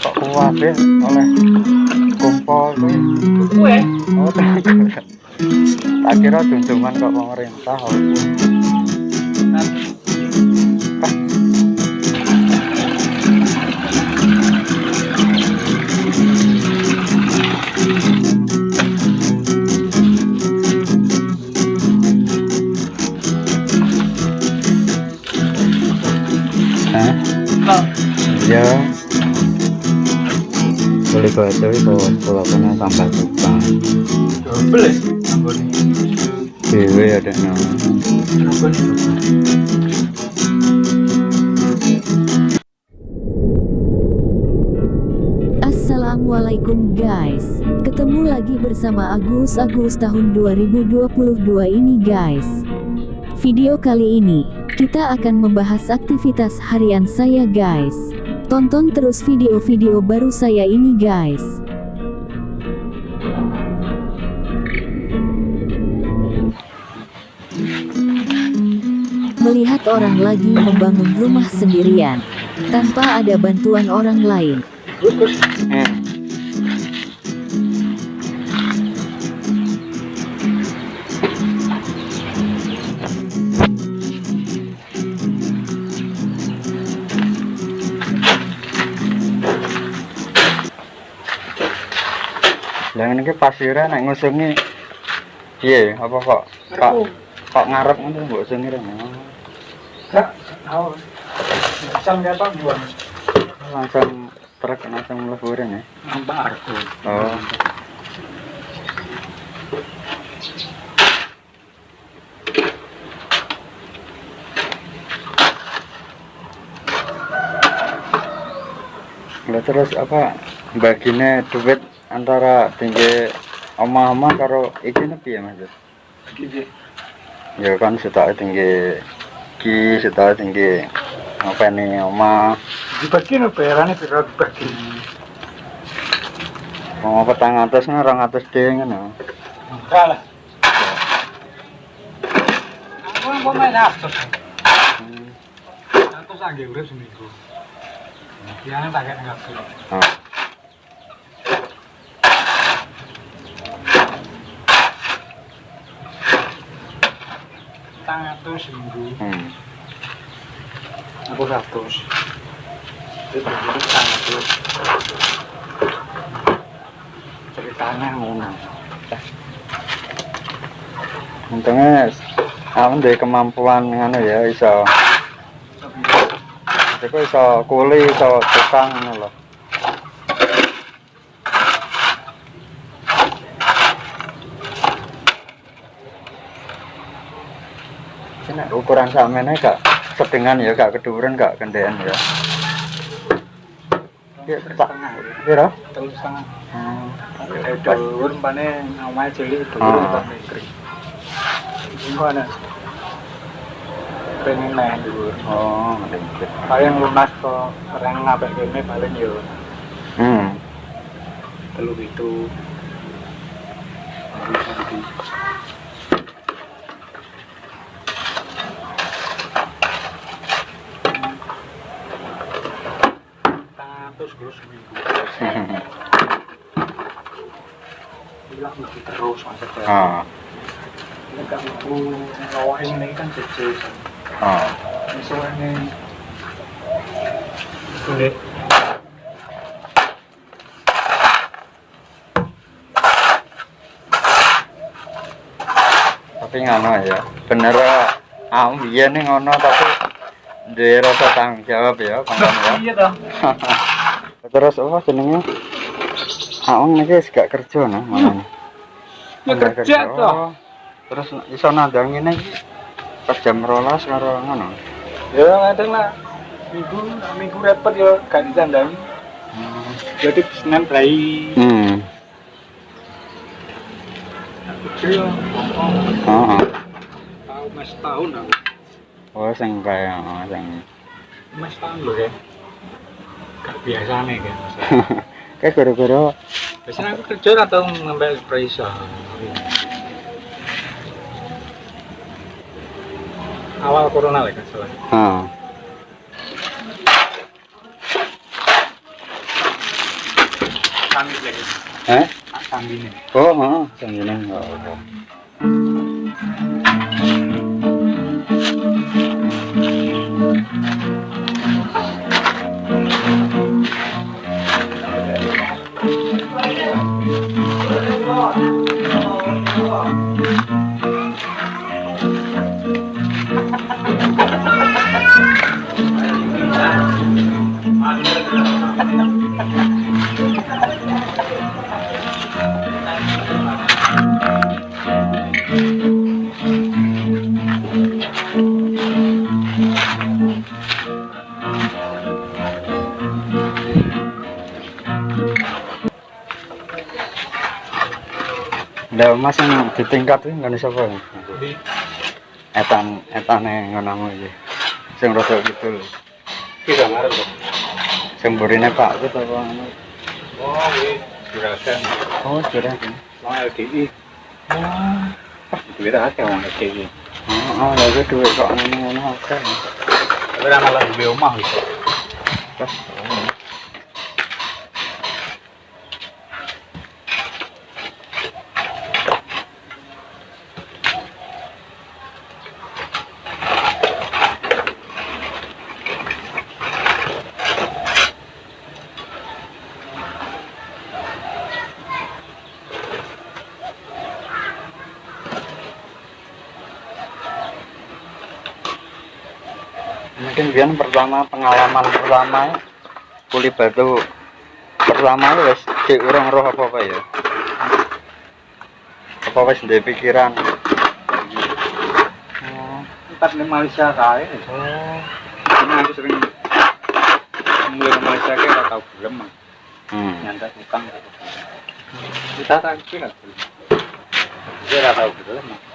kok kuwabe oleh kumpul kuwi Kue. oh tak tak kira junjungan kok pemerintah Kau itu punya tambah tukang. double ya? Dewe ada no. Anggone. Assalamualaikum guys Ketemu lagi bersama Agus Agus tahun 2022 ini guys Video kali ini Kita akan membahas aktivitas harian saya guys Tonton terus video-video baru saya ini guys. Melihat orang lagi membangun rumah sendirian Tanpa ada bantuan orang lain. Gus, Lah ngene iki pasire nek ngusungi piye apa kok kok kok ngarep ngono mbok usungi rene. Gak tahu. Dia apa buang? Langsung truk langsung mlebu rene. Nampak argo. Oh. Lah terus apa bagine duit antara tinggi oma-oma karo iki apa ya mas? Ya kan sudah tinggi iki sudah tinggi apa ini oma dibagi apa ya rani pira dibagi. Mau petang atas nih orang atas deh kan enggak lah. Aku mau main atas hmm. atas anggih udah seminggu. Ya, nanti agak enggak Tang atus seminggu. Hmm. Aku ratus. Itu tang atus. Ceritanya ngono. Untungnya aku ndek kemampuan ngono ya iso Iku iso kuli iso tukang ngono lho. Ini ukuran samene gak sedengan ya gak keduren gak kendean ya. Piro? Telur setengah. Hmm. Omahe cilik Ah. dulur tak negeri. Engko ana pengen main dulur. Oh, ngerti. Paling lunas kok kene paling yo Hmm. telu itu. Bilang mesti terus maksudnya. Ah. Ini gak mampu ngawain ini kan kecil. Ah. Misalnya sulit. tapi ngono ya bener aku biyen ning ngono tapi duwe rasa tanggung jawab ya ya Iya toh. terus apa jenenge niki wis gak kerja nah ngono Ya Nggak kerja toh. Oh, terus iso nandang ngene iki pas jam 12 karo ngono Ya kadang lah. Minggu minggu repot ya gak ditandangi. Jadi Senin play. hmm Kecil. heeh Tahu mas tahun aku. oh sing kaya oh, sing Mas tahun loh ya. Gak biasa nih kan. kayak gara-gara biasanya aku kerja atau ngambil supervisor awal corona lah kan salah hmm. Eh? Oh, oh, oh. Enggak apa. Lah Mas yang di tingkat iki ngene sapa? Di Etan etane ngono iki. Sing rada kidul. kita ngarep kok. Sing mburine Pak Kut apa ngono. Oh, wis juragan. Oh, kira kan. Wong LDI. Oh. Duit akeh wong LDI. Oh, oh, lagi duit kok ngono-ngono akeh. Tapi ra malah duwe omah wis. Mungkin biar pertama pengalaman pertama kuli batu pertama wis di urung roh apa apa ya. Apa wis ndek pikiran. Oh, Tempat di Malaysia kae. oh. Ini aku sering mulai ke Malaysia kayak ora tau gelem. Hmm. Nyandak utang. Kita tak kira. Dia ora tau gelem. Berat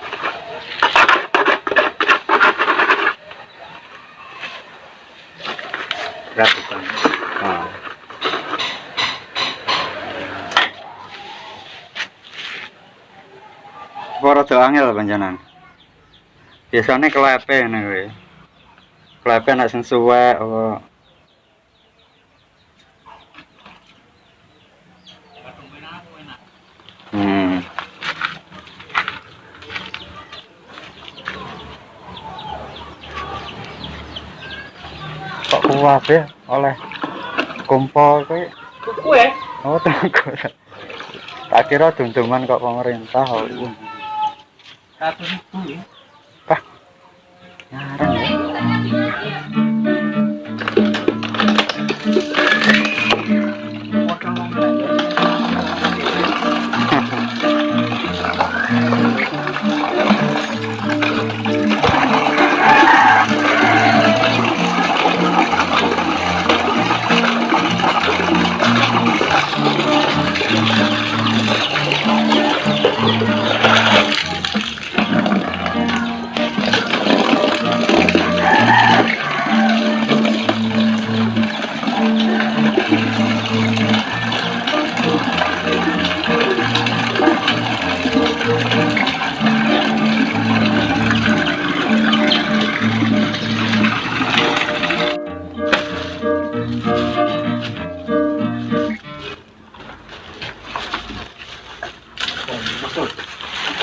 utang. Oh. Apa rada angel panjenengan? Biasane klepe ngene kuwi. Klepe nek sing suwek apa kabeh oleh kumpul kowe. Kuku e? Oh, tak Tak kira dunduman kok pemerintah kok. 1000 ya. Pak. Ngarep.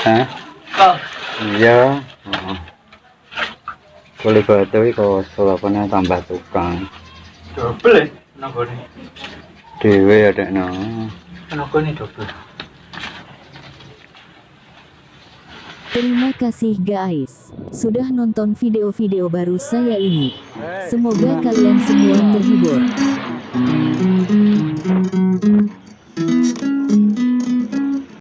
Hah? Oh. Iya. Heeh. Kuli batu kok sulapane tambah tukang. Double ya. Nonggone. Dewe ya dekno. Nonggone double. Terima kasih guys, sudah nonton video-video baru saya ini. Semoga kalian semua terhibur.